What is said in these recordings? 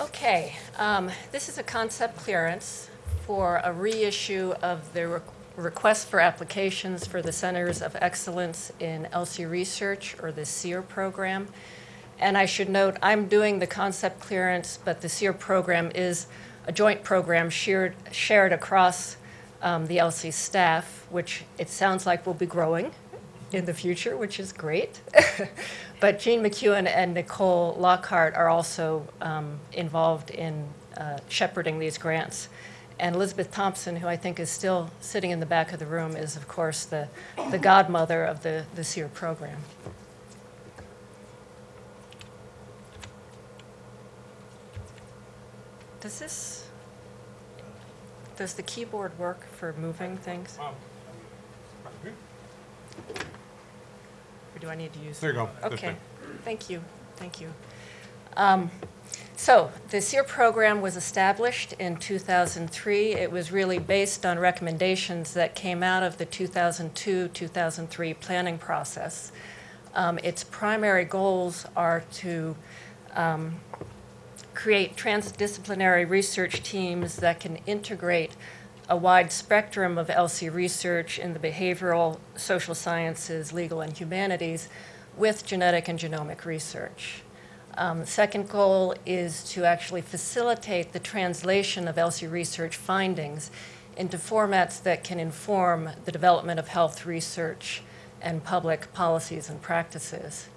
Okay, um, this is a concept clearance for a reissue of the re- request for applications for the Centers of Excellence in ELSI Research, or the CEER program. And I should note, I'm doing the concept clearance, but the CEER program is a joint program shared, shared across um, the ELSI staff, which it sounds like will be growing in the future, which is great. but Jean McEwen and Nicole Lockhart are also um, involved in uh, shepherding these grants. And Elizabeth Thompson, who I think is still sitting in the back of the room, is of course the, the godmother of the, the CEER program. Does this, does the keyboard work for moving things? Or do I need to use? There you go. Okay, thank you, thank you. Um, So, the CEER program was established in 2003. It was really based on recommendations that came out of the 2002-2003 planning process. Um, Its primary goals are to um, create transdisciplinary research teams that can integrate a wide spectrum of ELSI research in the behavioral, social sciences, legal, and humanities with genetic and genomic research. Um, second goal is to actually facilitate the translation of ELSI research findings into formats that can inform the development of health research and public policies and practices.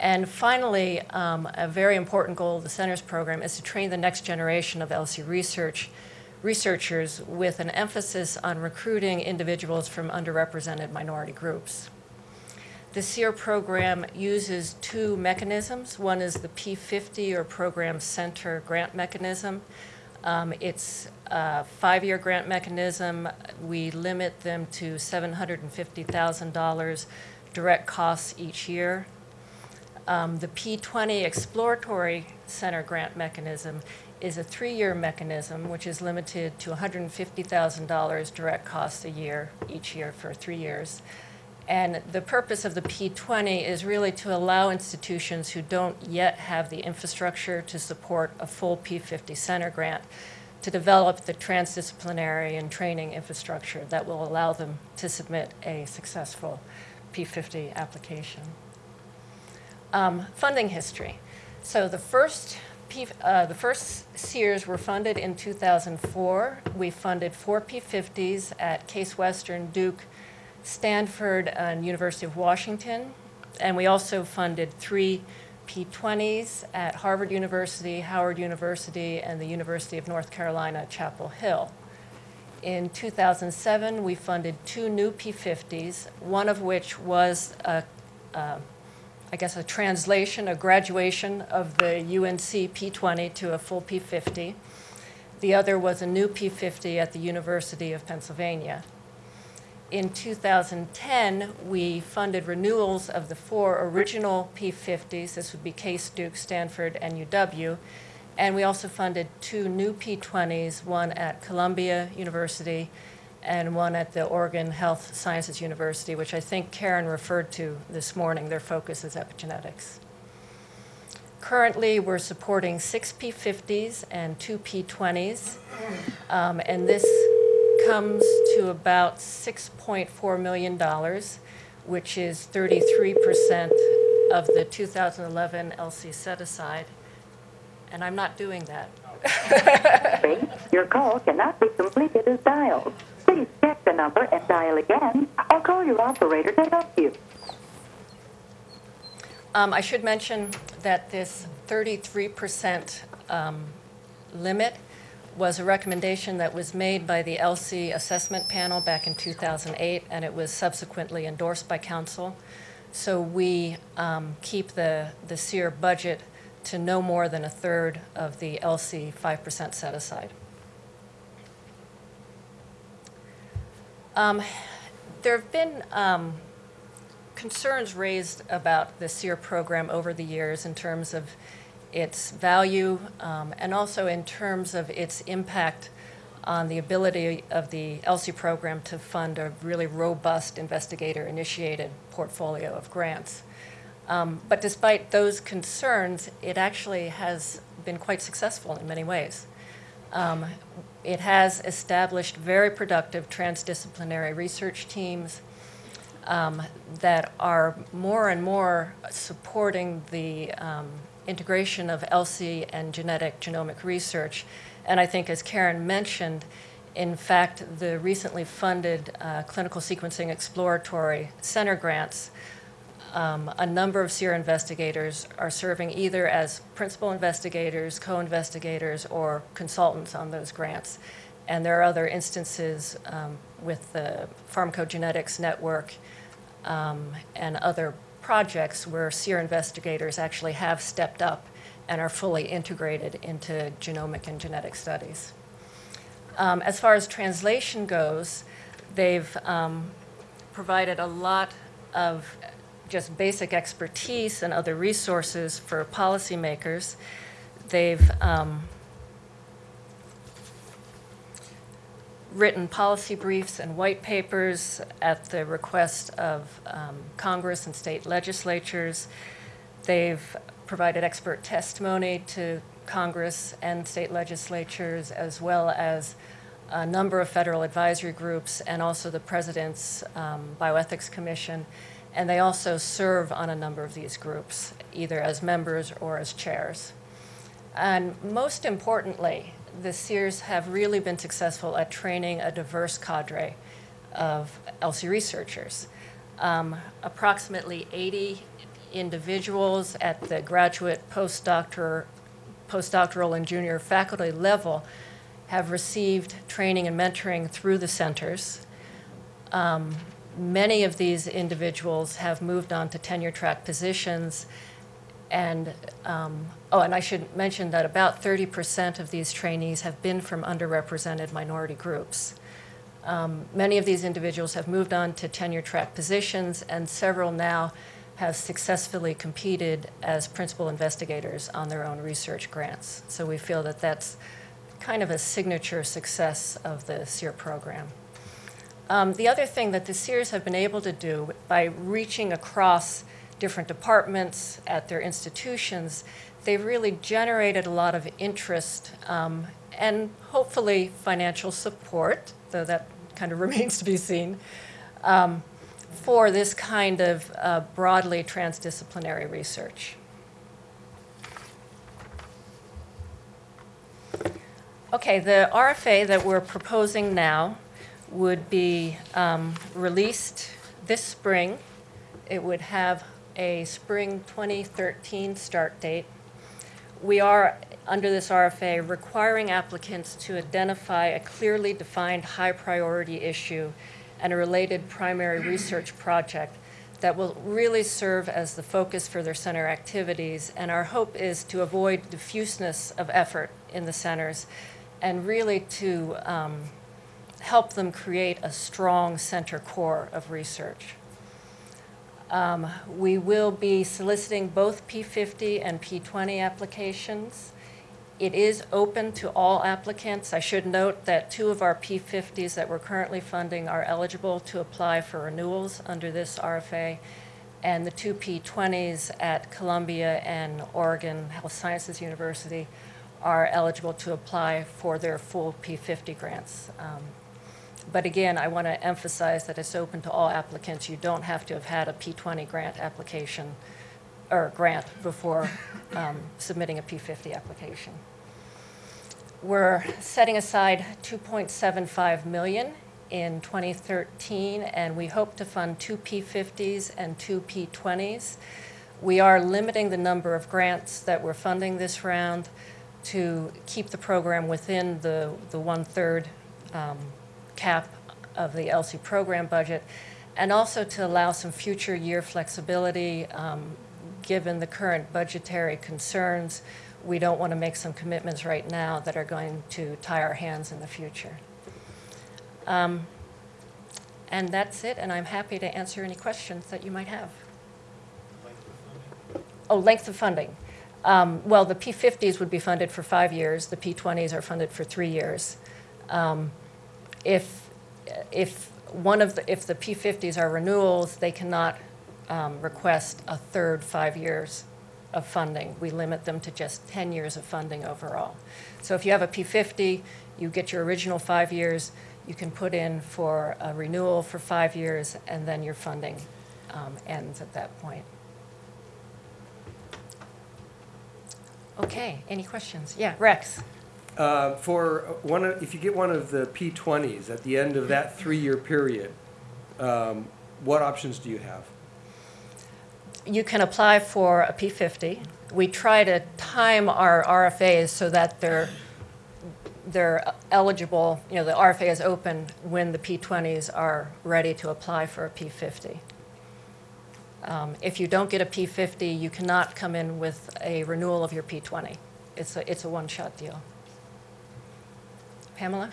And finally, um, a very important goal of the Centers program is to train the next generation of LC research researchers with an emphasis on recruiting individuals from underrepresented minority groups. The CEER program uses two mechanisms. One is the P50 or Program Center Grant Mechanism. Um, it's a five-year grant mechanism. We limit them to $750,000 direct costs each year. Um, the P20 Exploratory Center Grant Mechanism is a three-year mechanism which is limited to $150,000 direct costs a year, each year for three years. And the purpose of the P20 is really to allow institutions who don't yet have the infrastructure to support a full P50 center grant to develop the transdisciplinary and training infrastructure that will allow them to submit a successful P50 application. Um, funding history. So the first uh, the first CEERs were funded in 2004. We funded four P50s at Case Western, Duke, Stanford, and University of Washington. And we also funded three P20s at Harvard University, Howard University, and the University of North Carolina, Chapel Hill. In 2007, we funded two new P50s, one of which was a, a I guess, a translation, a graduation of the UNC P20 to a full P50. The other was a new P50 at the University of Pennsylvania. In 2010, we funded renewals of the four original P50s. This would be Case, Duke, Stanford, and UW. And we also funded two new P20s, one at Columbia University and one at the Oregon Health Sciences University, which I think Karen referred to this morning. Their focus is epigenetics. Currently, we're supporting six P50s and two P20s, um, and this comes to about $6.4 million, which is 33% of the 2011 ELSI set aside. And I'm not doing that. Your call cannot be completed as dialed. Please check the number and dial again, or call your operator to help you. Um, I should mention that this 33% um, limit was a recommendation that was made by the ELSI Assessment Panel back in 2008, and it was subsequently endorsed by Council. So we um, keep the, the CEER budget to no more than a third of the ELSI 5% set aside. Um, there have been um, concerns raised about the CEER program over the years in terms of its value um, and also in terms of its impact on the ability of the ELSI program to fund a really robust investigator-initiated portfolio of grants. Um, but despite those concerns, it actually has been quite successful in many ways. Um, It has established very productive transdisciplinary research teams um, that are more and more supporting the um, integration of ELSI and genetic genomic research. And I think, as Karen mentioned, in fact, the recently funded uh, Clinical Sequencing Exploratory Center grants, um, a number of CEER investigators are serving either as principal investigators, co-investigators, or consultants on those grants. And there are other instances um, with the Pharmacogenetics Network um, and other projects where CEER investigators actually have stepped up and are fully integrated into genomic and genetic studies. Um, As far as translation goes, they've um, provided a lot of just basic expertise and other resources for policymakers. They've um, written policy briefs and white papers at the request of um, Congress and state legislatures. They've provided expert testimony to Congress and state legislatures, as well as a number of federal advisory groups and also the President's um, Bioethics Commission. And they also serve on a number of these groups, either as members or as chairs. And most importantly, the CEERs have really been successful at training a diverse cadre of ELSI researchers. Um, approximately 80 individuals at the graduate, postdoctoral, postdoctoral, and junior faculty level have received training and mentoring through the centers. Um, many of these individuals have moved on to tenure track positions and, um, oh, and I should mention that about 30% of these trainees have been from underrepresented minority groups. Um, many of these individuals have moved on to tenure track positions, and several now have successfully competed as principal investigators on their own research grants. So we feel that that's kind of a signature success of the CEER program. Um, the other thing that the CEERs have been able to do by reaching across different departments at their institutions, they've really generated a lot of interest um, and hopefully financial support, though that kind of remains to be seen, um, for this kind of uh, broadly transdisciplinary research. Okay, the RFA that we're proposing now would be um, released this spring. It would have a spring 2013 start date. We are, under this RFA, requiring applicants to identify a clearly defined high priority issue and a related primary research project that will really serve as the focus for their center activities. And our hope is to avoid diffuseness of effort in the centers and really to um, help them create a strong center core of research. Um, we will be soliciting both P50 and P20 applications. It is open to all applicants. I should note that two of our P50s that we're currently funding are eligible to apply for renewals under this RFA, and the two P20s at Columbia and Oregon Health Sciences University are eligible to apply for their full P50 grants. Um, but again, I want to emphasize that it's open to all applicants. You don't have to have had a P20 grant application or grant before um, submitting a P50 application. We're setting aside 2.75 million in 2013, and we hope to fund two P50s and two P20s. We are limiting the number of grants that we're funding this round to keep the program within the, the one-third um, cap of the ELSI program budget, and also to allow some future year flexibility um, given the current budgetary concerns. We don't want to make some commitments right now that are going to tie our hands in the future. Um, and that's it, and I'm happy to answer any questions that you might have. Oh, length of funding. Um, well, the P50s would be funded for five years. The P20s are funded for three years. Um, if, if one of the, if the P50s are renewals, they cannot um, request a third five years of funding. We limit them to just 10 years of funding overall. So if you have a P50, you get your original five years, you can put in for a renewal for five years, and then your funding um, ends at that point. Okay, any questions? Yeah, Rex? Uh, For one, of- if you get one of the P20s at the end of that three-year period, um, what options do you have? You can apply for a P50. We try to time our RFAs so that they're, they're eligible, you know, the RFA is open when the P20s are ready to apply for a P50. Um, If you don't get a P50, you cannot come in with a renewal of your P20. It's a, it's a one-shot deal. Pamela?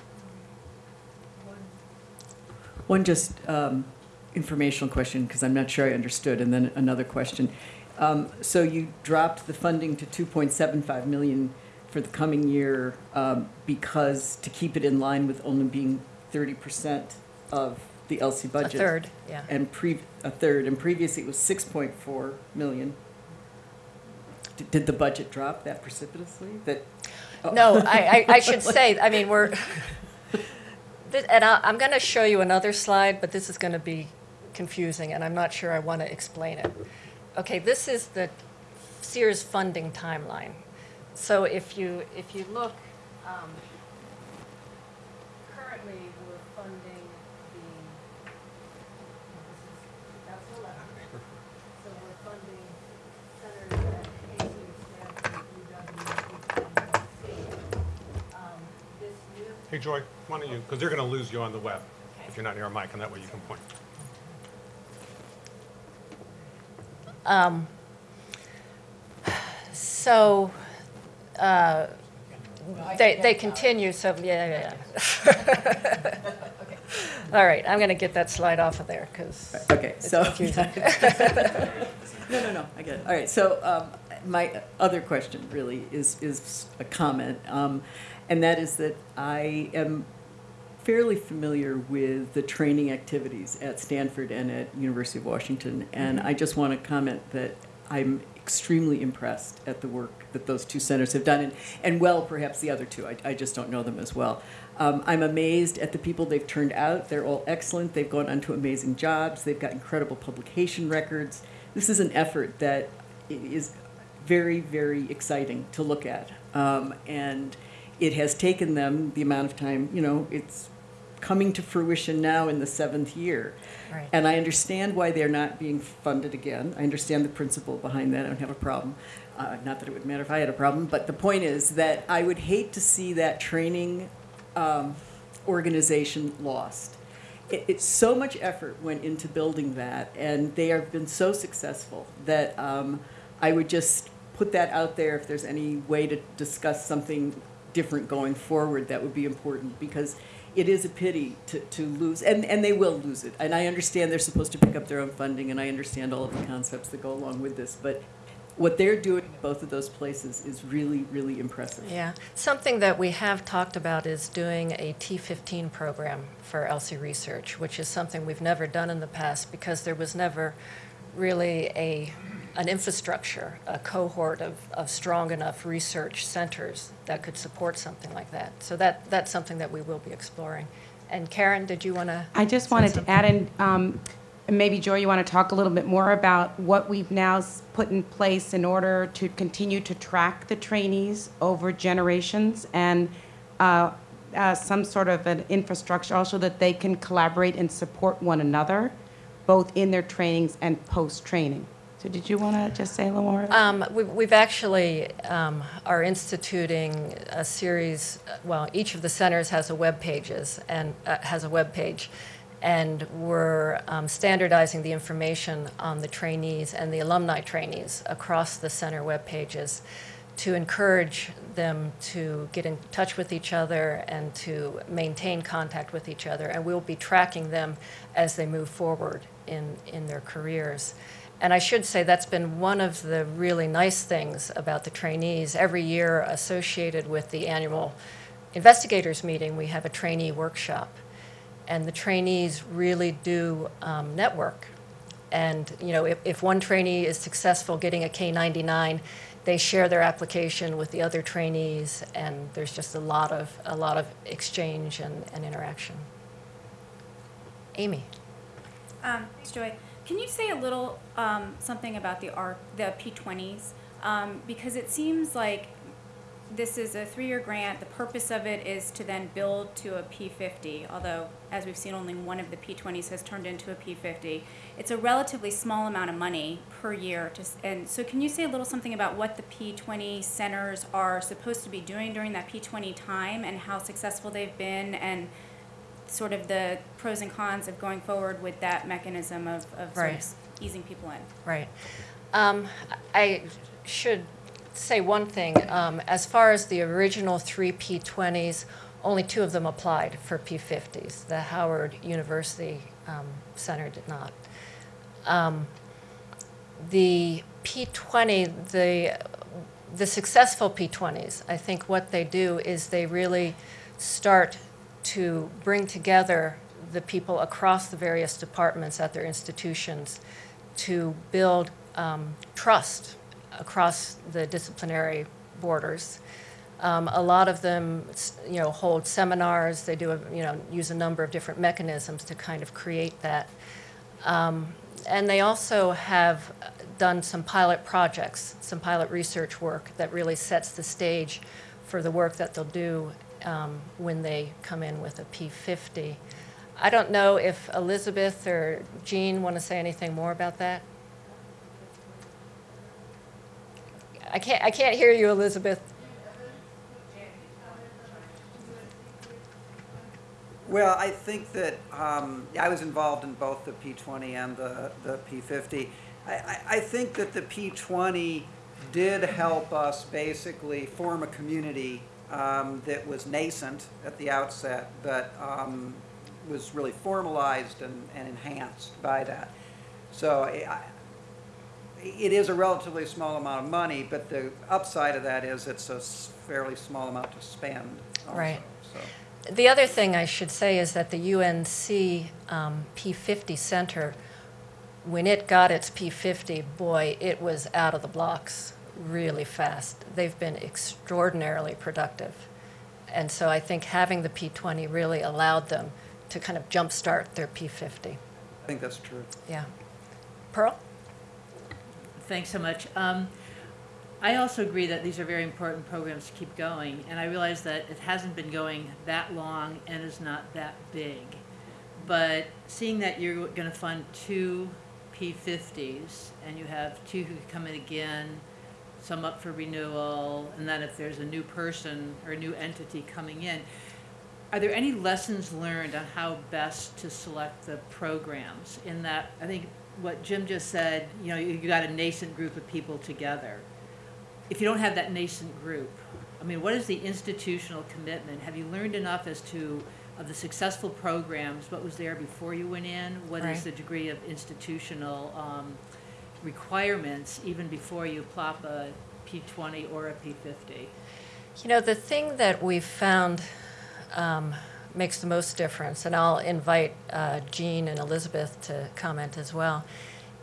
One just um, informational question, because I'm not sure I understood, and then another question. Um, So you dropped the funding to 2.75 million for the coming year um, because, to keep it in line with only being 30% of the ELSI budget. A third, yeah. And pre, a third, and previously it was 6.4 million. D- Did the budget drop that precipitously? That? Oh. No, I, I, I should say, I mean, we're, Th- and I, I'm going to show you another slide, but this is going to be confusing, and I'm not sure I want to explain it. Okay, this is the CEERs funding timeline. So if you, if you look, um, currently, we're funding the, this is, that's the left. So we're funding centers at Casey, Stanford, UW, um, This new Hey, Joy, why don't you, because they're going to lose you on the web if you're not near a mic, and that way you can point. Um, So, uh, they, they continue, so, yeah, yeah, yeah. All right, I'm going to get that slide off of there, because Okay, it's so. No, no, no, I get it. All right, so um, my other question really is, is a comment. um, And that is that I am fairly familiar with the training activities at Stanford and at University of Washington. And I just want to comment that I'm extremely impressed at the work that those two centers have done, and, and well, perhaps the other two. I, I just don't know them as well. Um, I'm amazed at the people they've turned out. They're all excellent. They've gone on to amazing jobs. They've got incredible publication records. This is an effort that is very, very exciting to look at. Um, and it has taken them the amount of time, you know, it's coming to fruition now in the seventh year. Right. And I understand why they're not being funded again. I understand the principle behind that. I don't have a problem. Uh, not that it would matter if I had a problem, but the point is that I would hate to see that training um, organization lost. It, it's so much effort went into building that, and they have been so successful that um, I would just put that out there. If there's any way to discuss something different going forward, that would be important because it is a pity to, to lose, and, and they will lose it. And I understand they're supposed to pick up their own funding, and I understand all of the concepts that go along with this, but what they're doing in both of those places is really, really impressive. Yeah, something that we have talked about is doing a T15 program for ELSI Research, which is something we've never done in the past because there was never really a, an infrastructure, a cohort of, of strong enough research centers that could support something like that. So that, that's something that we will be exploring. And Karen, did you want to? I just wanted to add in, um, maybe Joy, you want to talk a little bit more about what we've now put in place in order to continue to track the trainees over generations and uh, uh, some sort of an infrastructure also that they can collaborate and support one another, both in their trainings and post-training. So did you want to just say a little more? Um, we- We've actually um, are instituting a series, well, each of the centers has a web pages and, uh, has a web page, and we're um, standardizing the information on the trainees and the alumni trainees across the center web pages to encourage them to get in touch with each other and to maintain contact with each other. And we'll be tracking them as they move forward in, in their careers. And I should say that's been one of the really nice things about the trainees. Every year associated with the annual investigators meeting, we have a trainee workshop. And the trainees really do um, network And, you know, if, if one trainee is successful getting a K-99, they share their application with the other trainees, and there's just a lot of, a lot of exchange and, and interaction. Amy? Um, thanks, Joy. Can you say a little um, something about the R, the P20s? Um, because it seems like this is a three-year grant. The purpose of it is to then build to a P50. Although, as we've seen, only one of the P20s has turned into a P50. It's a relatively small amount of money per year. To, and so, can you say a little something about what the P20 centers are supposed to be doing during that P20 time, and how successful they've been, and sort of the pros and cons of going forward with that mechanism of, of sort Right. of easing people in. Right. Um, I should say one thing. Um, As far as the original three P20s, only two of them applied for P50s. The Howard University um, Center did not. Um, The P20, the, the successful P20s, I think what they do is they really start to bring together the people across the various departments at their institutions to build um, trust across the disciplinary borders. Um, a lot of them, you know, hold seminars. They do, a, you know, use a number of different mechanisms to kind of create that. Um, and they also have done some pilot projects, some pilot research work that really sets the stage for the work that they'll do um, when they come in with a P50. I don't know if Elizabeth or Jean want to say anything more about that. I can't, I can't hear you, Elizabeth. Well, I think that, um, I was involved in both the P20 and the, the P50. I, I, I think that the P20 did help us basically form a community um, that was nascent at the outset, but um, was really formalized and, and enhanced by that. So it is a relatively small amount of money, but the upside of that is it's a fairly small amount to spend also. Right. So. The other thing I should say is that the UNC um, P50 Center, when it got its P50, boy, it was out of the blocks really fast. They've been extraordinarily productive. And so I think having the P20 really allowed them to kind of jumpstart their P50. I think that's true. Yeah. Pearl? Thanks so much. Um, I also agree that these are very important programs to keep going, and I realize that it hasn't been going that long and is not that big. But seeing that you're going to fund two P50s, and you have two who come in again, some up for renewal, and then if there's a new person or a new entity coming in, are there any lessons learned on how best to select the programs? In that, I think what Jim just said, you know, you got a nascent group of people together. If you don't have that nascent group, I mean, what is the institutional commitment? Have you learned enough as to, of the successful programs, what was there before you went in? What Right. is the degree of institutional um, requirements even before you plop a P20 or a P50? You know, the thing that we've found um, makes the most difference, and I'll invite uh, Jean and Elizabeth to comment as well,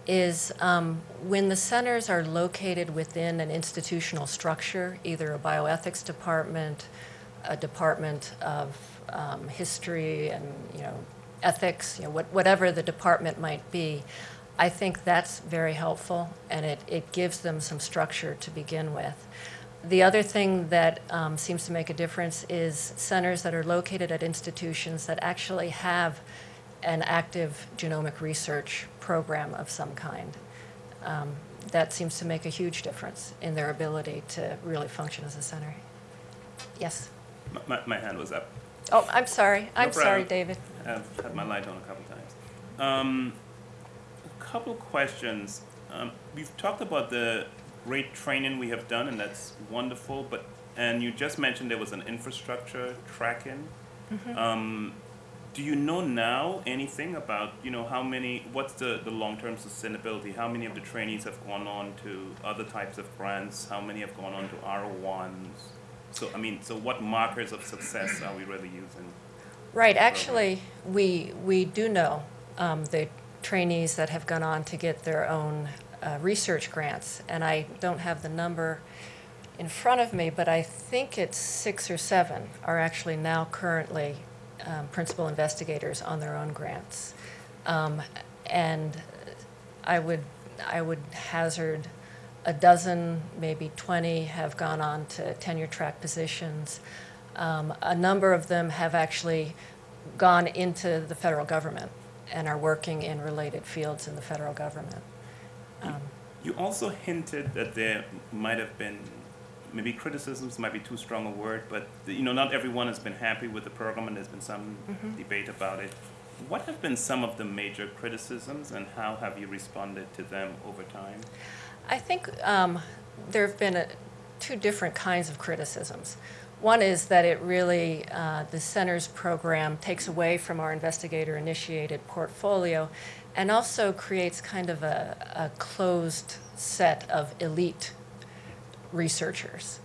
is um, when the centers are located within an institutional structure, either a bioethics department, a department of um, history and, you know, ethics, you know, what- whatever the department might be, I think that's very helpful, and it, it gives them some structure to begin with. The other thing that um, seems to make a difference is centers that are located at institutions that actually have an active genomic research program of some kind. Um, that seems to make a huge difference in their ability to really function as a center. Yes. My- My, my hand was up. Oh, I'm sorry. I'm sorry. David. I've had my light on a couple times. Um, couple questions. Um, we've talked about the great training we have done, and that's wonderful. But and you just mentioned there was an infrastructure tracking. Um, do you know now anything about you know how many? What's the the long term sustainability? How many of the trainees have gone on to other types of grants? How many have gone on to R ones? So I mean, so what markers of success are we really using? Right, actually, we, we do know um, the trainees that have gone on to get their own uh, research grants. And I don't have the number in front of me, but I think it's six or seven are actually now currently um, principal investigators on their own grants. Um, and I would, I would hazard a dozen, maybe 20 have gone on to tenure track positions. Um, a number of them have actually gone into the federal government and are working in related fields in the federal government. Um, You also hinted that there might have been, maybe criticisms might be too strong a word, but, you know, not everyone has been happy with the program and there's been some debate about it. What have been some of the major criticisms and how have you responded to them over time? I think um, there have been uh two different kinds of criticisms. One is that it really, uh, the center's program takes away from our investigator-initiated portfolio and also creates kind of a, a closed set of elite researchers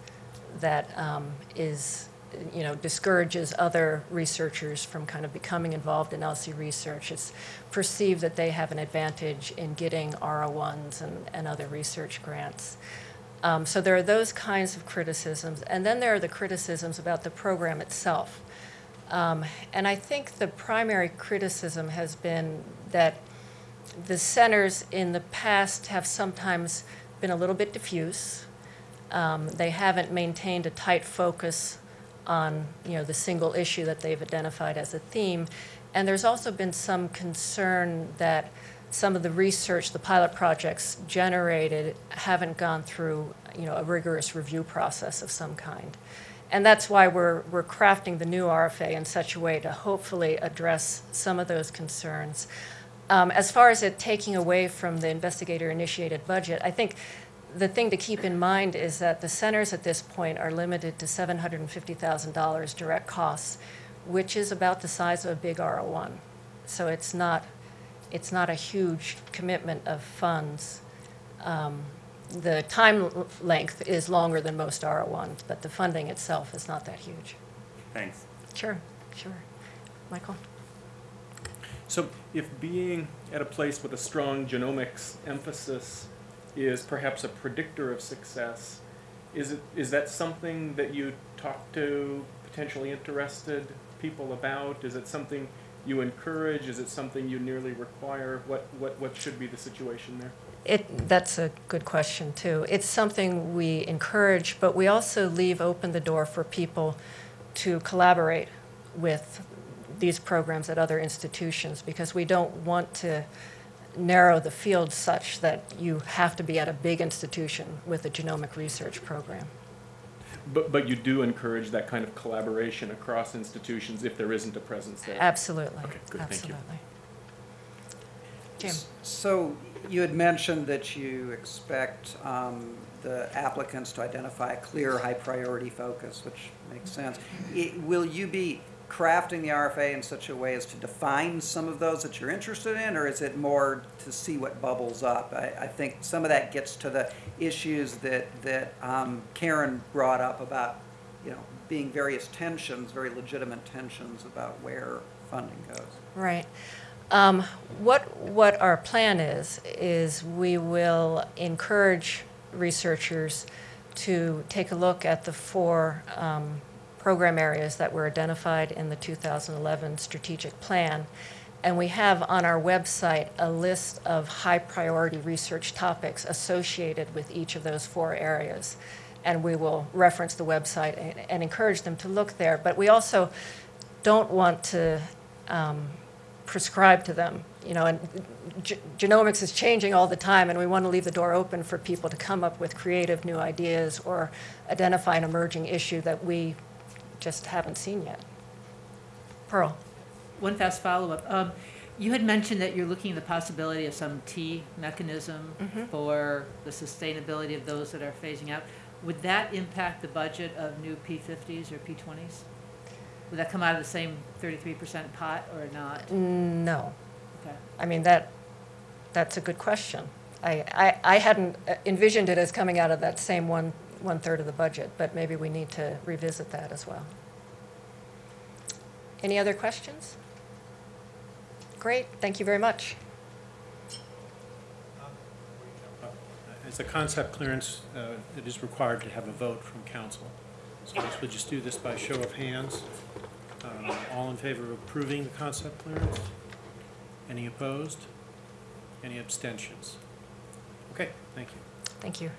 that um, is, you know, discourages other researchers from kind of becoming involved in ELSI research. It's perceived that they have an advantage in getting R01s and, and other research grants. Um, so there are those kinds of criticisms. And then there are the criticisms about the program itself. Um, and I think the primary criticism has been that the centers in the past have sometimes been a little bit diffuse. Um, they haven't maintained a tight focus on, you know, the single issue that they've identified as a theme. And there's also been some concern that some of the research, the pilot projects generated haven't gone through, you know, a rigorous review process of some kind. And that's why we're, we're crafting the new RFA in such a way to hopefully address some of those concerns. Um, as far as it taking away from the investigator-initiated budget, I think the thing to keep in mind is that the centers at this point are limited to $750,000 direct costs, which is about the size of a big R01. So it's not, it's not a huge commitment of funds. Um, the time l- length is longer than most R01s, but the funding itself is not that huge. Thanks. Sure, sure. Michael? So if being at a place with a strong genomics emphasis is perhaps a predictor of success, is it, is that something that you talk to potentially interested people about? Is it something you encourage? Is it something you nearly require? What, what, what should be the situation there? It, that's a good question, too. It's something we encourage, but we also leave open the door for people to collaborate with these programs at other institutions because we don't want to narrow the field such that you have to be at a big institution with a genomic research program. But, but you do encourage that kind of collaboration across institutions if there isn't a presence there? Absolutely. Okay, good, thank you. Jim? So you had mentioned that you expect um, the applicants to identify a clear, high-priority focus, which makes sense. I- Will you be crafting the RFA in such a way as to define some of those that you're interested in, or is it more to see what bubbles up? I, I think some of that gets to the issues that, that um, Karen brought up about, you know, being various tensions, very legitimate tensions about where funding goes. Right. Um, What, what our plan is, is we will encourage researchers to take a look at the four um, program areas that were identified in the 2011 strategic plan. And we have on our website a list of high-priority research topics associated with each of those four areas. And we will reference the website and- and encourage them to look there. But we also don't want to um, prescribe to them, you know, and ge- genomics is changing all the time, and we want to leave the door open for people to come up with creative new ideas or identify an emerging issue that we just haven't seen yet. Pearl? One fast follow-up. Um, You had mentioned that you're looking at the possibility of some T mechanism Mhm. for the sustainability of those that are phasing out. Would that impact the budget of new P50s or P20s? Would that come out of the same 33% pot or not? No. Okay. I mean, that, that's a good question. I, I, I hadn't envisioned it as coming out of that same one, one-third of the budget, but maybe we need to revisit that as well. Any other questions? Great, thank you very much. As a concept clearance, uh, it is required to have a vote from council. So I guess we'll just do this by show of hands. Uh, all in favor of approving the concept clearance? Any opposed? Any abstentions? Okay, thank you. Thank you.